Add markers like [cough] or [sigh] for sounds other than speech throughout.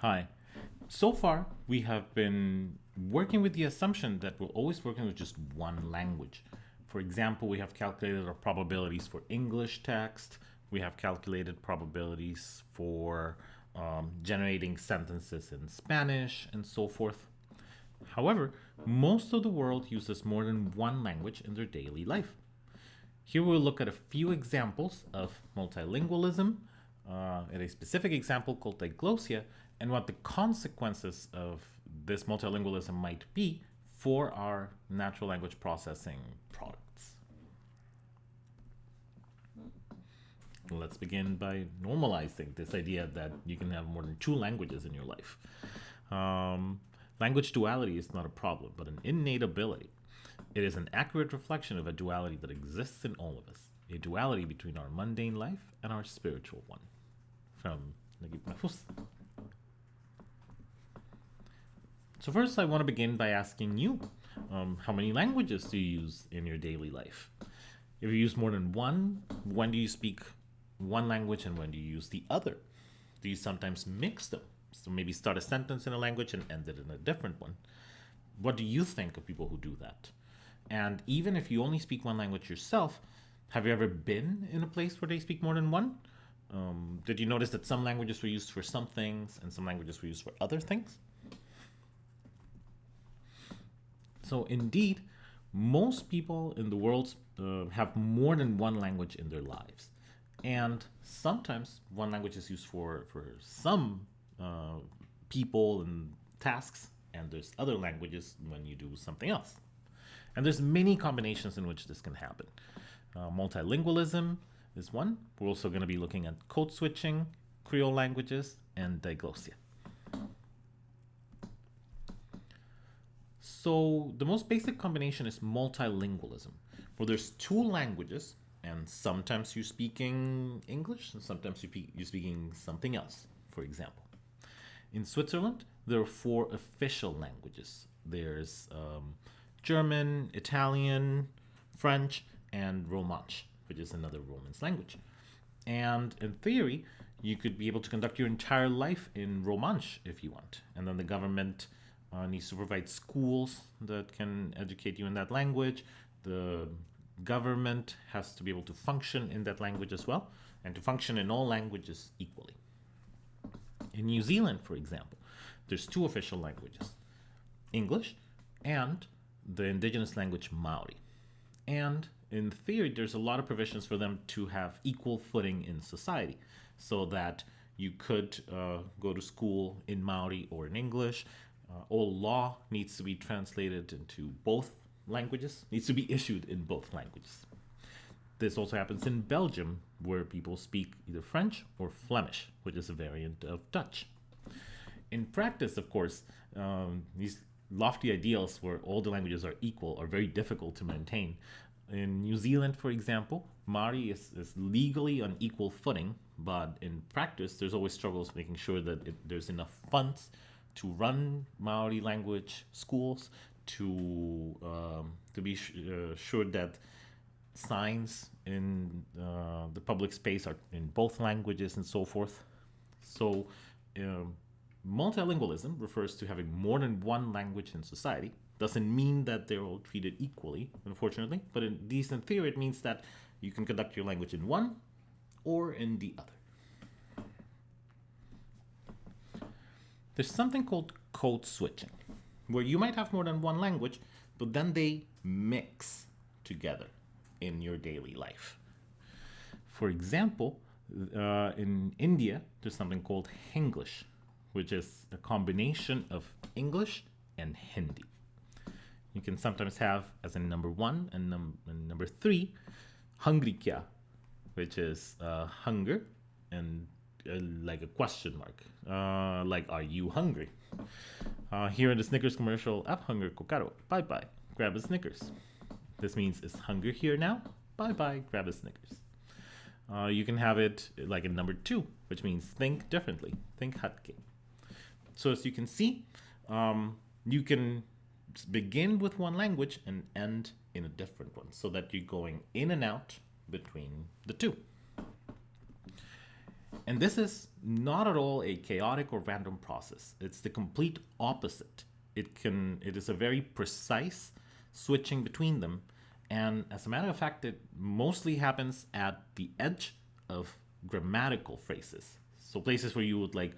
Hi. So far, we have been working with the assumption that we're always working with just one language. For example, we have calculated our probabilities for English text. We have calculated probabilities for um, generating sentences in Spanish and so forth. However, most of the world uses more than one language in their daily life. Here we'll look at a few examples of multilingualism, uh, a specific example called diglossia, and what the consequences of this multilingualism might be for our natural language processing products. Let's begin by normalizing this idea that you can have more than two languages in your life. Um, language duality is not a problem, but an innate ability. It is an accurate reflection of a duality that exists in all of us, a duality between our mundane life and our spiritual one. From Naguib Mahfouz. So first I want to begin by asking you, um, how many languages do you use in your daily life? If you use more than one, when do you speak one language and when do you use the other? Do you sometimes mix them? So maybe start a sentence in a language and end it in a different one. What do you think of people who do that? And even if you only speak one language yourself, have you ever been in a place where they speak more than one? Um, did you notice that some languages were used for some things and some languages were used for other things? So indeed, most people in the world uh, have more than one language in their lives. And sometimes one language is used for, for some uh, people and tasks, and there's other languages when you do something else. And there's many combinations in which this can happen. Uh, multilingualism is one. We're also going to be looking at code switching, Creole languages, and diglossia. So the most basic combination is multilingualism, where there's two languages, and sometimes you're speaking English, and sometimes you're speaking something else, for example. In Switzerland, there are four official languages. There's um, German, Italian, French, and Romansh, which is another Romance language. And in theory, you could be able to conduct your entire life in Romansh if you want. And then the government uh, needs to provide schools that can educate you in that language. The government has to be able to function in that language as well, and to function in all languages equally. In New Zealand, for example, there's two official languages, English and the indigenous language Maori. And in theory, there's a lot of provisions for them to have equal footing in society so that you could uh, go to school in Maori or in English, uh, all law needs to be translated into both languages, needs to be issued in both languages. This also happens in Belgium, where people speak either French or Flemish, which is a variant of Dutch. In practice, of course, um, these lofty ideals where all the languages are equal are very difficult to maintain. In New Zealand, for example, Maori is, is legally on equal footing, but in practice, there's always struggles making sure that it, there's enough funds to run Maori language schools, to um, to be uh, sure that signs in uh, the public space are in both languages and so forth. So um, multilingualism refers to having more than one language in society. Doesn't mean that they're all treated equally, unfortunately, but in decent theory, it means that you can conduct your language in one or in the other. There's something called code switching, where you might have more than one language, but then they mix together in your daily life. For example, uh, in India, there's something called Hinglish, which is a combination of English and Hindi. You can sometimes have as a number one and, num and number three, hungry kya, which is uh, hunger and like a question mark, uh, like are you hungry? Uh, here in the Snickers commercial, "Ab hunger kokaro, bye bye, grab a Snickers." This means is hunger here now? Bye bye, grab a Snickers. Uh, you can have it like in number two, which means think differently, think hatke. So as you can see, um, you can begin with one language and end in a different one so that you're going in and out between the two. And this is not at all a chaotic or random process. It's the complete opposite. It can it is a very precise switching between them. And as a matter of fact, it mostly happens at the edge of grammatical phrases. So places where you would like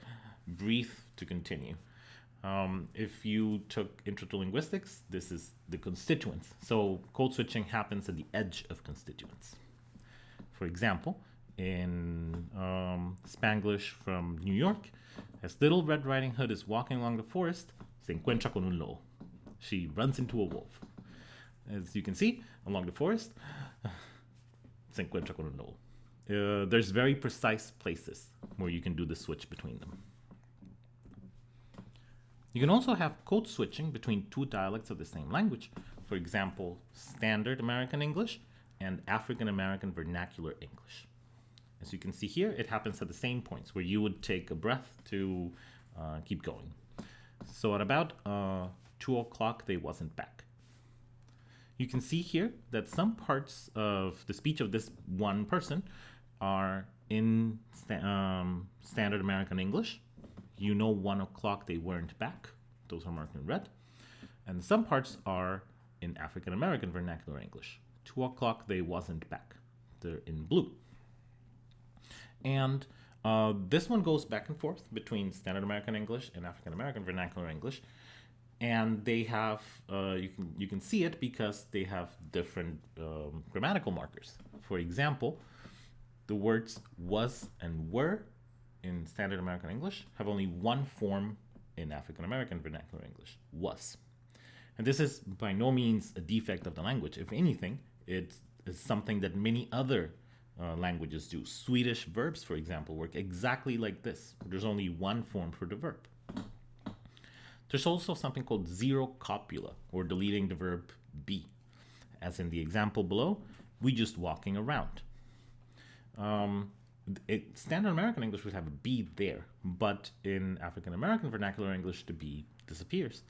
breathe to continue. Um, if you took intro to linguistics, this is the constituents. So code switching happens at the edge of constituents. For example, in um, Spanglish from New York, as Little Red Riding Hood is walking along the forest, se encuentra con un lobo. She runs into a wolf. As you can see, along the forest, [sighs] se encuentra con un lobo. Uh, there's very precise places where you can do the switch between them. You can also have code switching between two dialects of the same language. For example, Standard American English and African American Vernacular English. As you can see here, it happens at the same points where you would take a breath to uh, keep going. So at about uh, 2 o'clock, they wasn't back. You can see here that some parts of the speech of this one person are in um, Standard American English. You know 1 o'clock they weren't back. Those are marked in red. And some parts are in African American Vernacular English. 2 o'clock they wasn't back. They're in blue. And uh, this one goes back and forth between Standard American English and African American Vernacular English, and they have uh, you can you can see it because they have different um, grammatical markers. For example, the words was and were in Standard American English have only one form in African American Vernacular English: was. And this is by no means a defect of the language. If anything, it is something that many other uh, languages do. Swedish verbs, for example, work exactly like this. There's only one form for the verb. There's also something called zero copula, or deleting the verb be. As in the example below, we just walking around. Um, it, standard American English would have a be there, but in African American vernacular English, the be disappears.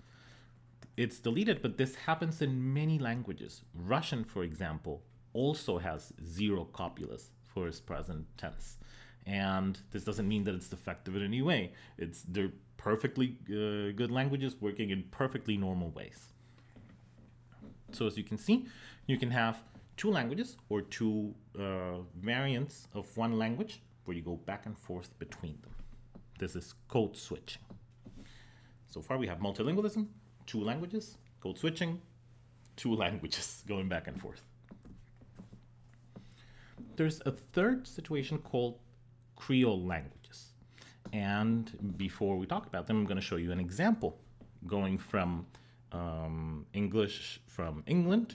It's deleted, but this happens in many languages. Russian, for example, also has zero copulas for its present tense. And this doesn't mean that it's defective in any way. It's they're perfectly uh, good languages working in perfectly normal ways. So as you can see, you can have two languages or two uh, variants of one language where you go back and forth between them. This is code switching. So far we have multilingualism, two languages, code switching, two [laughs] languages going back and forth there's a third situation called Creole languages. And before we talk about them, I'm going to show you an example going from um, English from England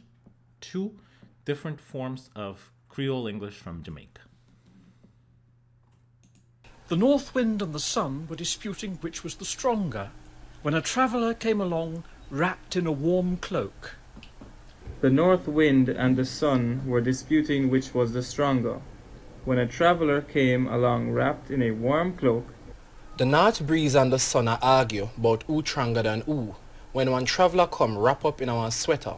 to different forms of Creole English from Jamaica. The north wind and the sun were disputing which was the stronger, when a traveller came along wrapped in a warm cloak. The north wind and the sun were disputing which was the stronger, when a traveller came along wrapped in a warm cloak. The north breeze and the sun are argue about who stronger than who, when one traveller come wrap up in our sweater.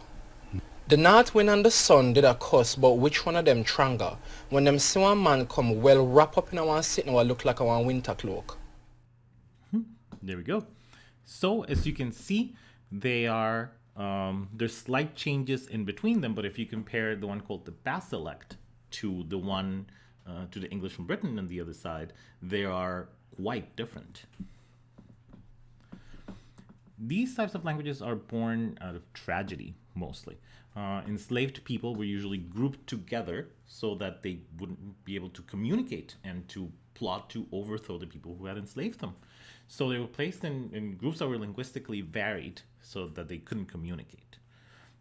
The north wind and the sun did a cuss about which one of them stronger, when them see one man come well wrap up in our sitting what look like our winter cloak. Hmm. There we go. So as you can see, they are um, there's slight changes in between them, but if you compare the one called the Basilect to the one uh, to the English from Britain on the other side, they are quite different. These types of languages are born out of tragedy, mostly. Uh, enslaved people were usually grouped together so that they wouldn't be able to communicate and to plot to overthrow the people who had enslaved them. So they were placed in, in groups that were linguistically varied so that they couldn't communicate.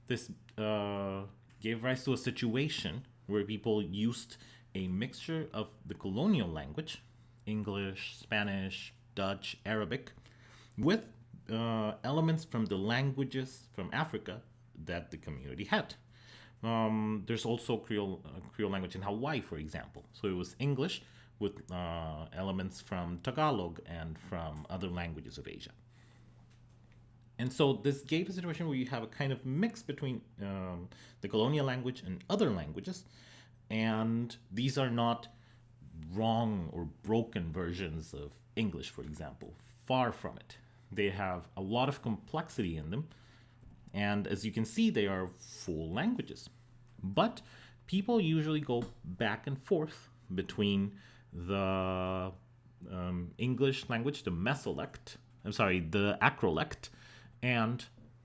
This uh, gave rise to a situation where people used a mixture of the colonial language, English, Spanish, Dutch, Arabic, with uh, elements from the languages from Africa that the community had. Um, there's also Creole, uh, Creole language in Hawaii, for example. So it was English with uh, elements from Tagalog and from other languages of Asia. And so this gave a situation where you have a kind of mix between um, the colonial language and other languages. And these are not wrong or broken versions of English, for example. Far from it. They have a lot of complexity in them. And as you can see, they are full languages. But people usually go back and forth between the um, English language, the mesolect, I'm sorry, the acrolect, and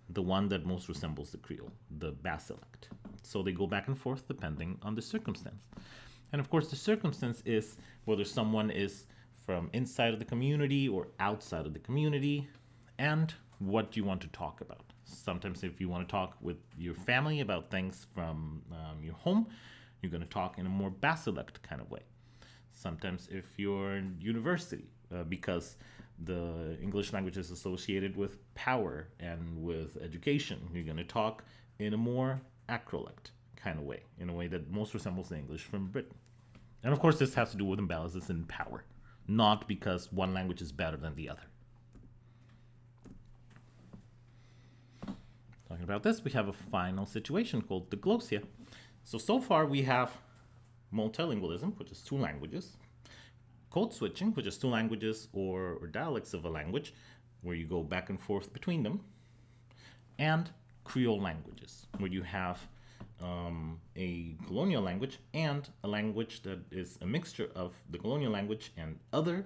the one that most resembles the Creole, the basilect. So they go back and forth depending on the circumstance. And of course, the circumstance is whether someone is from inside of the community or outside of the community, and what you want to talk about. Sometimes, if you want to talk with your family about things from um, your home, you're going to talk in a more basilect kind of way. Sometimes, if you're in university, uh, because the English language is associated with power and with education, you're going to talk in a more acrolect kind of way, in a way that most resembles the English from Britain. And of course, this has to do with imbalances in power, not because one language is better than the other. Talking about this, we have a final situation called diglossia. So, so far we have multilingualism, which is two languages, code switching, which is two languages or, or dialects of a language, where you go back and forth between them, and Creole languages, where you have um, a colonial language and a language that is a mixture of the colonial language and other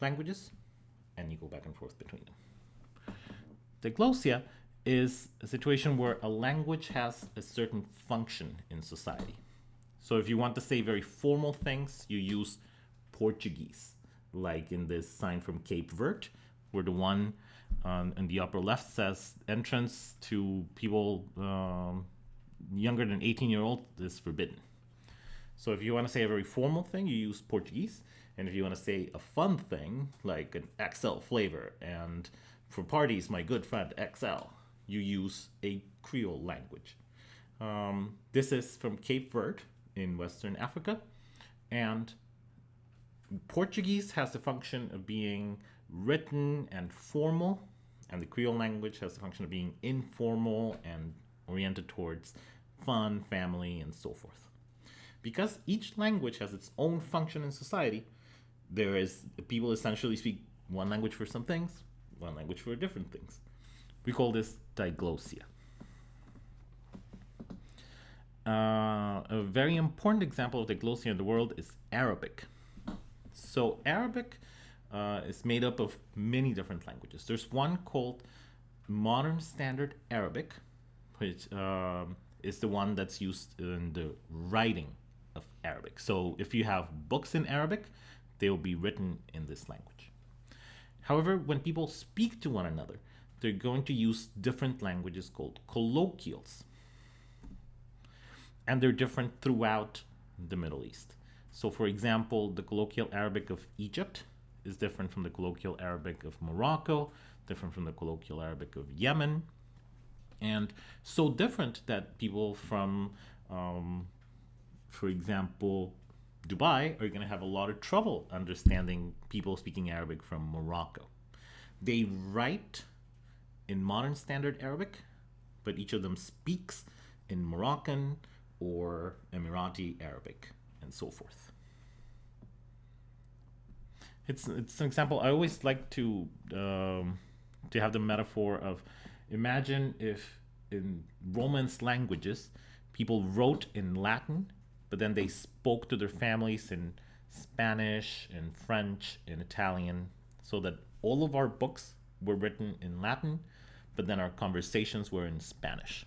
languages, and you go back and forth between them. Diglossia is a situation where a language has a certain function in society. So if you want to say very formal things, you use Portuguese, like in this sign from Cape Verde, where the one um, in the upper left says entrance to people um, younger than 18 year old is forbidden. So if you want to say a very formal thing, you use Portuguese. And if you want to say a fun thing, like an XL flavor, and for parties, my good friend XL, you use a Creole language. Um, this is from Cape Verde in Western Africa. And Portuguese has the function of being written and formal, and the Creole language has the function of being informal and oriented towards fun, family, and so forth. Because each language has its own function in society, there is people essentially speak one language for some things, one language for different things. We call this diglossia. Uh, a very important example of the diglossia in the world is Arabic. So Arabic uh, is made up of many different languages. There's one called Modern Standard Arabic, which um, is the one that's used in the writing of Arabic. So if you have books in Arabic, they will be written in this language. However, when people speak to one another, they're going to use different languages called colloquials. And they're different throughout the Middle East. So, for example, the colloquial Arabic of Egypt is different from the colloquial Arabic of Morocco, different from the colloquial Arabic of Yemen, and so different that people from, um, for example, Dubai are going to have a lot of trouble understanding people speaking Arabic from Morocco. They write in modern standard Arabic, but each of them speaks in Moroccan or Emirati Arabic and so forth. It's, it's an example. I always like to um, to have the metaphor of imagine if in Romance languages people wrote in Latin, but then they spoke to their families in Spanish, in French, in Italian, so that all of our books were written in Latin, but then our conversations were in Spanish.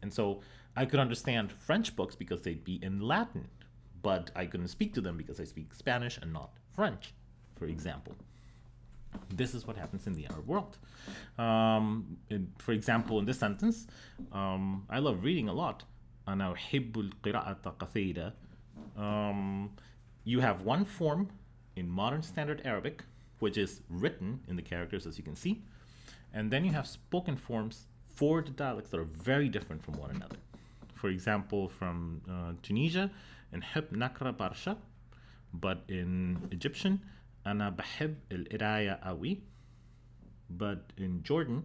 And so I could understand French books because they'd be in Latin, but I couldn't speak to them because I speak Spanish and not French, for example. This is what happens in the Arab world. Um, in, for example, in this sentence, um, I love reading a lot. أنا أحب القراءة كثيرا. Um, you have one form in modern standard Arabic, which is written in the characters as you can see, and then you have spoken forms for the dialects that are very different from one another. For example, from uh, Tunisia, in Hib Nakra Barsha, but in Egyptian, أنا بحب القراية قوي but in Jordan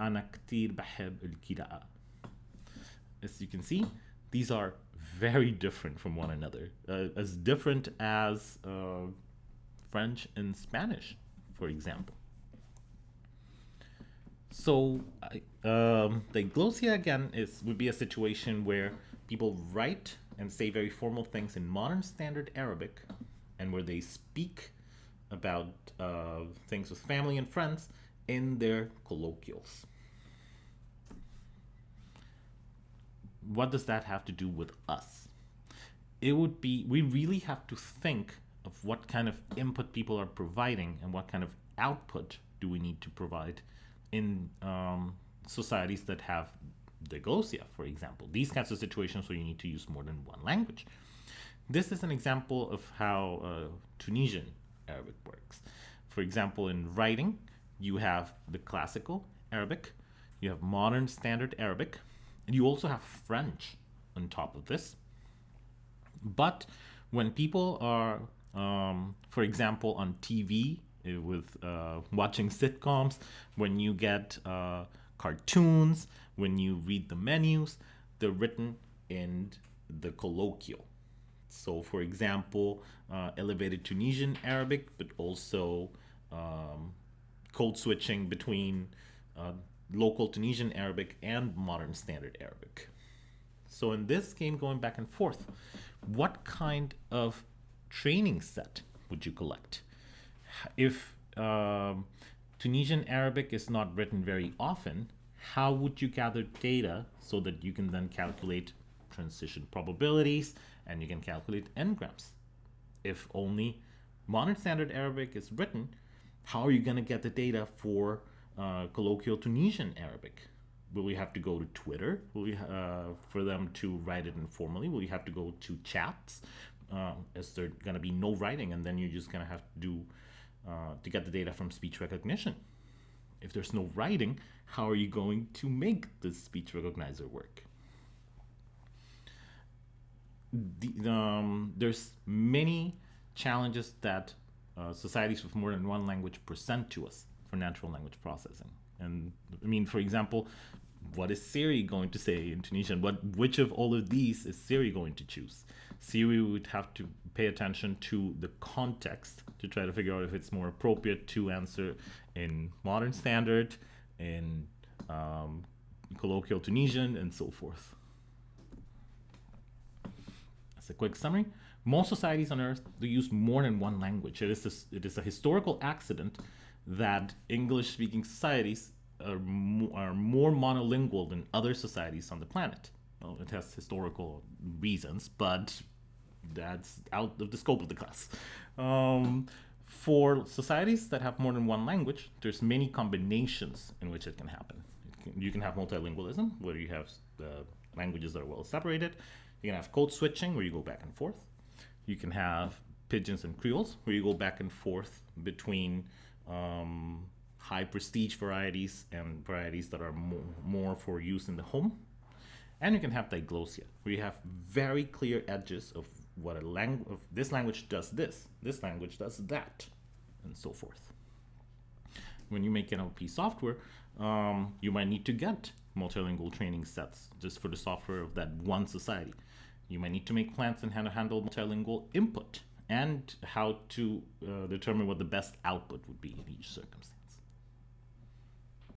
أنا كتير بحب القراءة as you can see these are very different from one another, uh, as different as uh, French and Spanish, for example. So, um, diglossia again is would be a situation where people write and say very formal things in modern standard Arabic, and where they speak about uh, things with family and friends in their colloquials. What does that have to do with us? It would be, we really have to think of what kind of input people are providing and what kind of output do we need to provide in um, societies that have diglossia, for example. These kinds of situations where you need to use more than one language. This is an example of how uh, Tunisian Arabic works. For example, in writing, you have the classical Arabic, you have modern standard Arabic, and you also have French on top of this. But when people are, um, for example, on TV with uh, watching sitcoms, when you get uh, cartoons, when you read the menus, they're written in the colloquial. So, for example, uh, elevated Tunisian Arabic, but also um, code switching between uh, local Tunisian Arabic and modern standard Arabic. So, in this game, going back and forth, what kind of training set would you collect? If um, Tunisian Arabic is not written very often, how would you gather data so that you can then calculate transition probabilities and you can calculate n-grams? If only modern standard Arabic is written, how are you going to get the data for uh, colloquial Tunisian Arabic? Will we have to go to Twitter? Will we, uh, for them to write it informally? Will you have to go to chats? Uh, is there going to be no writing, and then you're just going to have to do uh, to get the data from speech recognition? If there's no writing, how are you going to make the speech recognizer work? The, um, there's many challenges that uh, societies with more than one language present to us for natural language processing. And I mean, for example, what is Siri going to say in Tunisian? What which of all of these is Siri going to choose? Siri would have to pay attention to the context to try to figure out if it's more appropriate to answer in modern standard, in um, colloquial Tunisian, and so forth. As a quick summary, most societies on Earth do use more than one language. It is a, it is a historical accident that English-speaking societies are, mo- are more monolingual than other societies on the planet. Well, it has historical reasons, but that's out of the scope of the class. Um, for societies that have more than one language, there's many combinations in which it can happen. It can, you can have multilingualism, where you have uh, languages that are well separated. You can have code switching, where you go back and forth. You can have pidgins and creoles, where you go back and forth between um, high prestige varieties and varieties that are more, more for use in the home. And you can have diglossia, where you have very clear edges of what a language, this language does this, this language does that, and so forth. When you make NLP software, um, you might need to get multilingual training sets just for the software of that one society. You might need to make plans and how to handle multilingual input and how to uh, determine what the best output would be in each circumstance.